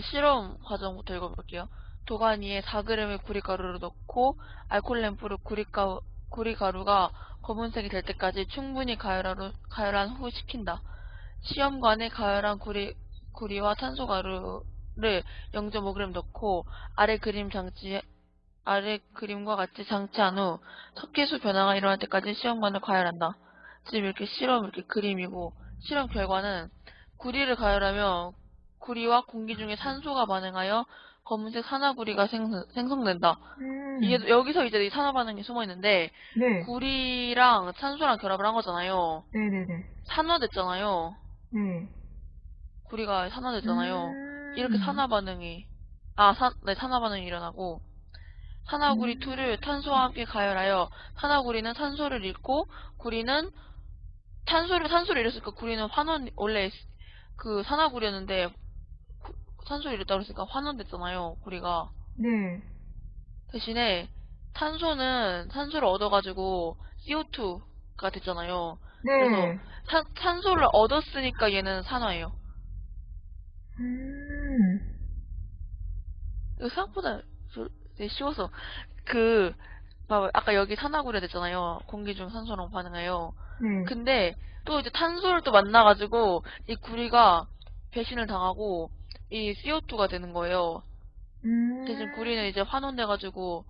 실험 과정부터 읽어볼게요. 도가니에 4g의 구리가루를 넣고 알코올 램프로 구리가, 구리가루가 검은색이 될 때까지 충분히 가열하루, 가열한 후 식힌다. 시험관에 가열한 구리, 구리와 탄소가루를 0.5g 넣고 아래 그림 장치 아래 그림과 같이 장치한 후 석회수 변화가 일어날 때까지 시험관을 가열한다. 지금 이렇게 실험 이렇게 그림이고 실험 결과는 구리를 가열하면 구리와 공기 중에 산소가 반응하여 검은색 산화구리가 생성, 생성 된다. 음. 이게 여기서 이제 이 산화 반응이 숨어 있는데 네. 구리랑 산소랑 결합을 한 거잖아요. 네네네. 산화됐잖아요. 네. 구리가 산화됐잖아요. 음. 이렇게 산화 반응이 아, 산, 네, 산화 반응이 일어나고 산화구리 음. 2를 탄소와 함께 가열하여 산화구리는 산소를 잃고 구리는 탄소를 산소를 잃었으니까 구리는 환원 원래 그 산화구리였는데 구- 산소를 잃었다고 그랬으니까 환원됐잖아요. 구리가 네. 대신에 탄소는 산소를 얻어가지고 CO2가 됐잖아요. 네. 그래서 탄, 탄소를 얻었으니까 얘는 산화예요. 음. 이거 생각보다 저- 되게 쉬워서 그. 아까 여기 산화구리 됐잖아요. 공기 중 산소랑 반응해요. 네. 근데 또 이제 탄소를 또 만나가지고 이 구리가 배신을 당하고 이 CO2가 되는 거예요. 음. 대신 구리는 이제 환원돼가지고